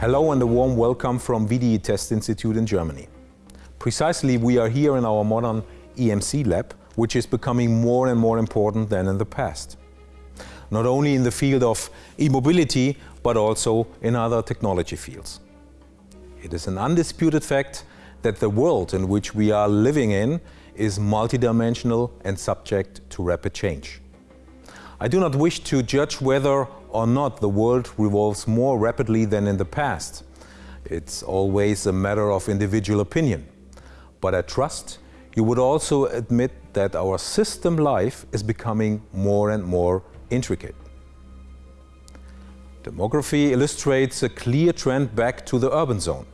Hello and a warm welcome from VDE Test Institute in Germany. Precisely, we are here in our modern EMC lab, which is becoming more and more important than in the past. Not only in the field of e-mobility, but also in other technology fields. It is an undisputed fact that the world in which we are living in is multidimensional and subject to rapid change. I do not wish to judge whether or not the world revolves more rapidly than in the past. It's always a matter of individual opinion. But I trust you would also admit that our system life is becoming more and more intricate. Demography illustrates a clear trend back to the urban zone.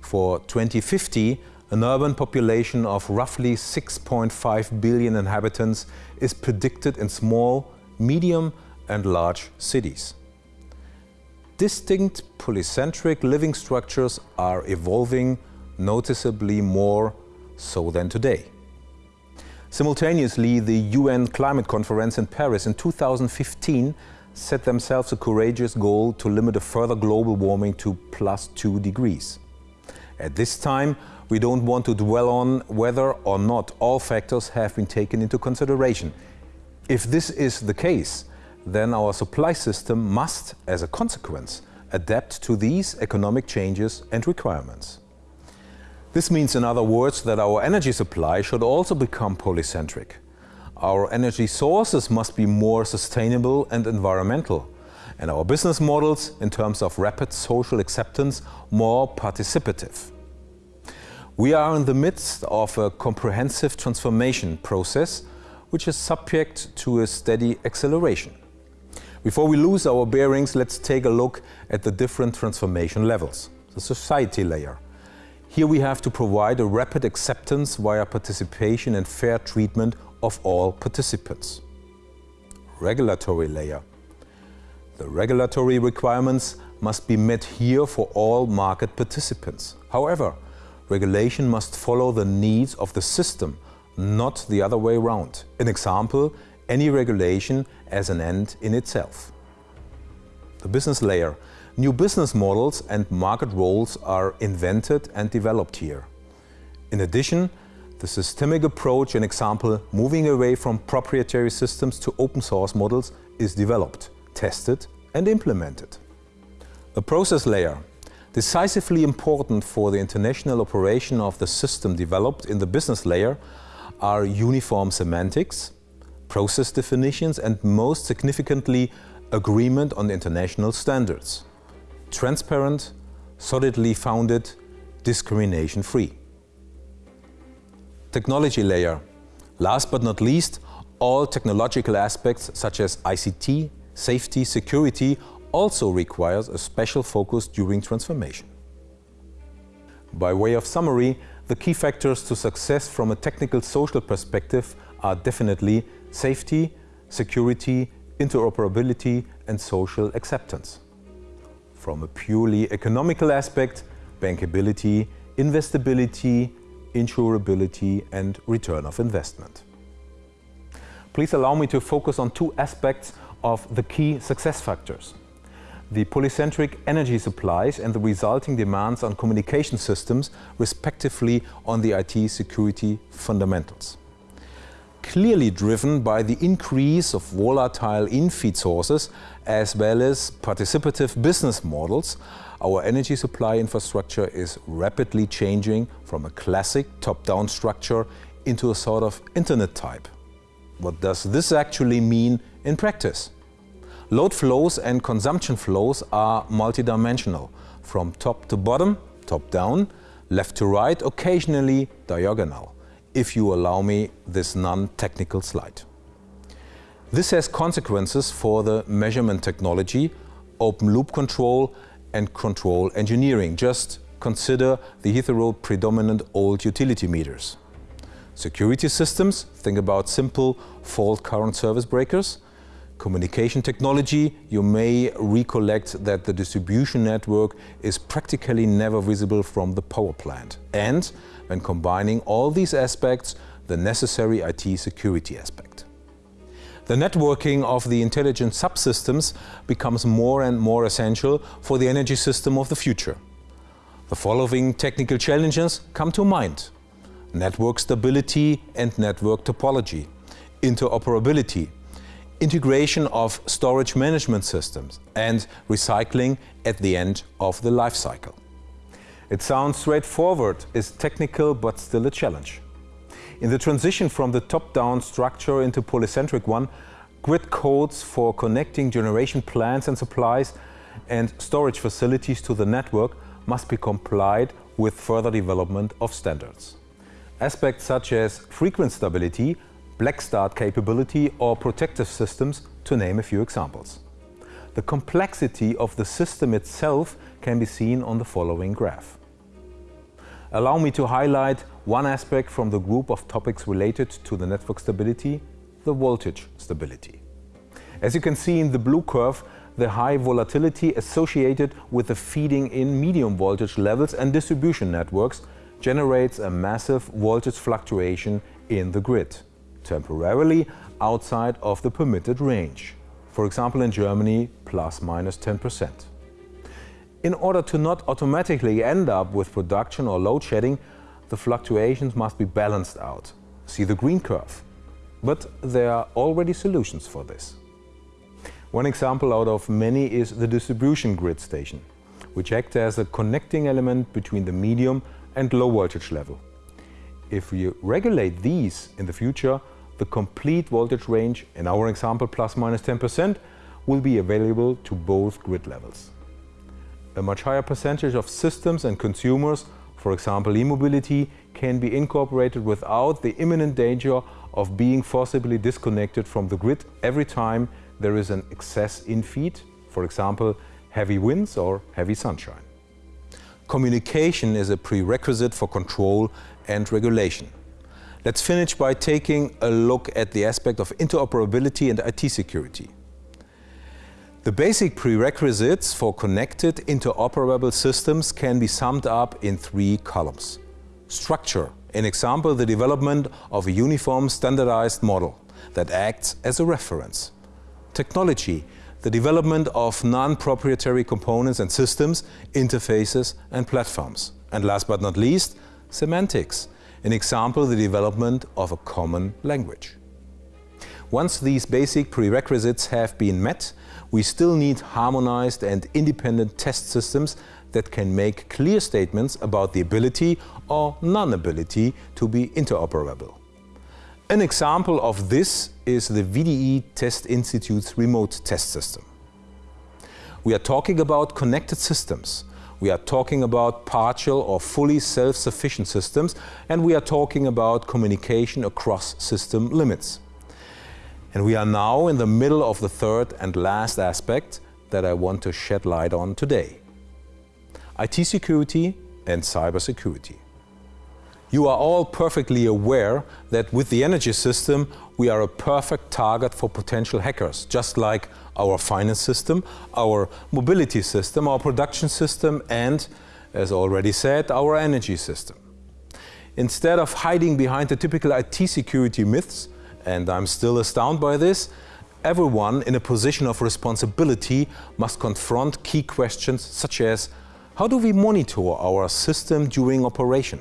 For 2050, an urban population of roughly 6.5 billion inhabitants is predicted in small, medium and large cities. Distinct polycentric living structures are evolving noticeably more so than today. Simultaneously, the UN Climate Conference in Paris in 2015 set themselves a courageous goal to limit a further global warming to plus two degrees. At this time, we don't want to dwell on whether or not all factors have been taken into consideration. If this is the case, then our supply system must, as a consequence, adapt to these economic changes and requirements. This means, in other words, that our energy supply should also become polycentric. Our energy sources must be more sustainable and environmental, and our business models, in terms of rapid social acceptance, more participative. We are in the midst of a comprehensive transformation process which is subject to a steady acceleration. Before we lose our bearings, let's take a look at the different transformation levels. The society layer. Here we have to provide a rapid acceptance via participation and fair treatment of all participants. Regulatory layer. The regulatory requirements must be met here for all market participants. However, regulation must follow the needs of the system, not the other way around. An example, any regulation as an end in itself. The business layer. New business models and market roles are invented and developed here. In addition, the systemic approach, an example, moving away from proprietary systems to open source models, is developed, tested and implemented. The process layer. Decisively important for the international operation of the system developed in the business layer are uniform semantics, process definitions and most significantly agreement on international standards. Transparent, solidly founded, discrimination-free. Technology layer. Last but not least, all technological aspects such as ICT, safety, security also requires a special focus during transformation. By way of summary, the key factors to success from a technical social perspective are definitely safety, security, interoperability and social acceptance. From a purely economical aspect, bankability, investability, insurability and return of investment. Please allow me to focus on two aspects of the key success factors. The polycentric energy supplies and the resulting demands on communication systems, respectively on the IT security fundamentals clearly driven by the increase of volatile in-feed sources as well as participative business models, our energy supply infrastructure is rapidly changing from a classic top-down structure into a sort of internet type. What does this actually mean in practice? Load flows and consumption flows are multidimensional, from top to bottom, top down, left to right, occasionally diagonal if you allow me this non-technical slide. This has consequences for the measurement technology, open loop control and control engineering. Just consider the hetero predominant old utility meters. Security systems, think about simple fault current service breakers. Communication technology, you may recollect that the distribution network is practically never visible from the power plant. And when combining all these aspects, the necessary IT security aspect. The networking of the intelligent subsystems becomes more and more essential for the energy system of the future. The following technical challenges come to mind. Network stability and network topology, interoperability, integration of storage management systems and recycling at the end of the life cycle. It sounds straightforward, is technical but still a challenge. In the transition from the top-down structure into polycentric one, grid codes for connecting generation plants and supplies and storage facilities to the network must be complied with further development of standards. Aspects such as frequency stability, black start capability or protective systems, to name a few examples. The complexity of the system itself can be seen on the following graph. Allow me to highlight one aspect from the group of topics related to the network stability, the voltage stability. As you can see in the blue curve, the high volatility associated with the feeding in medium voltage levels and distribution networks generates a massive voltage fluctuation in the grid, temporarily outside of the permitted range. For example in Germany, plus minus 10%. In order to not automatically end up with production or load shedding, the fluctuations must be balanced out. See the green curve. But there are already solutions for this. One example out of many is the distribution grid station, which acts as a connecting element between the medium and low voltage level. If we regulate these in the future, the complete voltage range, in our example plus minus 10%, will be available to both grid levels a much higher percentage of systems and consumers, for example e-mobility, can be incorporated without the imminent danger of being forcibly disconnected from the grid every time there is an excess in feed, for example heavy winds or heavy sunshine. Communication is a prerequisite for control and regulation. Let's finish by taking a look at the aspect of interoperability and IT security. The basic prerequisites for connected interoperable systems can be summed up in three columns. Structure, in example the development of a uniform standardized model that acts as a reference. Technology, the development of non-proprietary components and systems, interfaces and platforms. And last but not least, semantics, in example the development of a common language. Once these basic prerequisites have been met, we still need harmonized and independent test systems that can make clear statements about the ability or non-ability to be interoperable. An example of this is the VDE Test Institute's remote test system. We are talking about connected systems. We are talking about partial or fully self-sufficient systems and we are talking about communication across system limits. And we are now in the middle of the third and last aspect that I want to shed light on today. IT security and cybersecurity. You are all perfectly aware that with the energy system we are a perfect target for potential hackers, just like our finance system, our mobility system, our production system and, as already said, our energy system. Instead of hiding behind the typical IT security myths, and I'm still astounded by this, everyone in a position of responsibility must confront key questions such as how do we monitor our system during operation?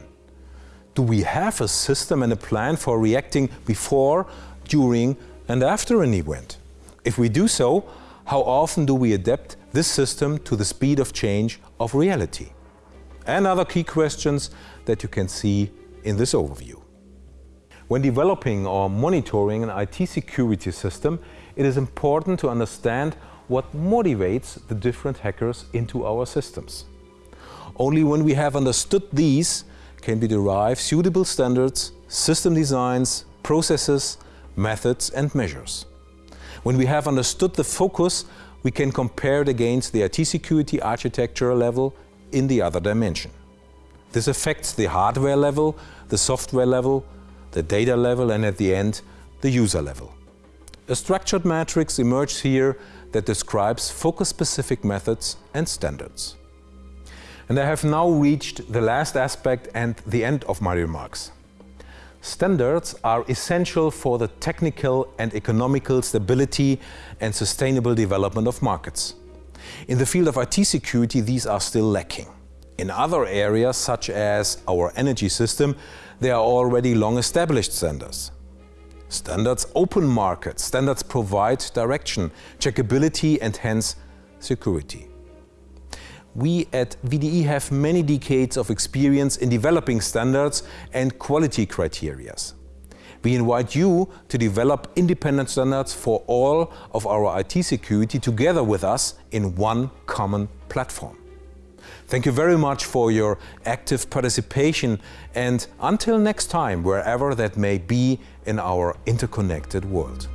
Do we have a system and a plan for reacting before, during and after an event? If we do so, how often do we adapt this system to the speed of change of reality? And other key questions that you can see in this overview. When developing or monitoring an IT security system, it is important to understand what motivates the different hackers into our systems. Only when we have understood these can we derive suitable standards, system designs, processes, methods and measures. When we have understood the focus, we can compare it against the IT security architecture level in the other dimension. This affects the hardware level, the software level, the data level and at the end, the user level. A structured matrix emerges here that describes focus-specific methods and standards. And I have now reached the last aspect and the end of my remarks. Standards are essential for the technical and economical stability and sustainable development of markets. In the field of IT security, these are still lacking. In other areas, such as our energy system, there are already long-established standards. Standards open markets. Standards provide direction, checkability and hence security. We at VDE have many decades of experience in developing standards and quality criteria. We invite you to develop independent standards for all of our IT security together with us in one common platform. Thank you very much for your active participation and until next time, wherever that may be in our interconnected world.